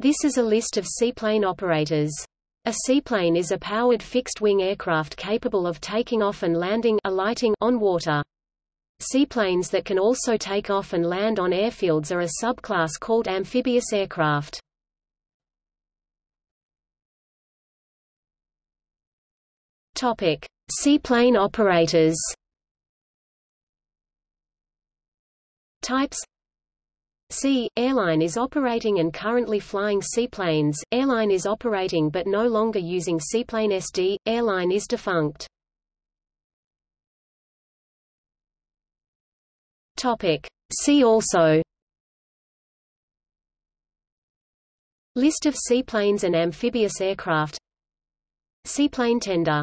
This is a list of seaplane operators. A seaplane is a powered fixed-wing aircraft capable of taking off and landing alighting on water. Seaplanes that can also take off and land on airfields are a subclass called amphibious aircraft. Topic: Seaplane operators. Types C. Airline is operating and currently flying seaplanes, airline is operating but no longer using seaplane SD, airline is defunct. Topic. See also List of seaplanes and amphibious aircraft Seaplane tender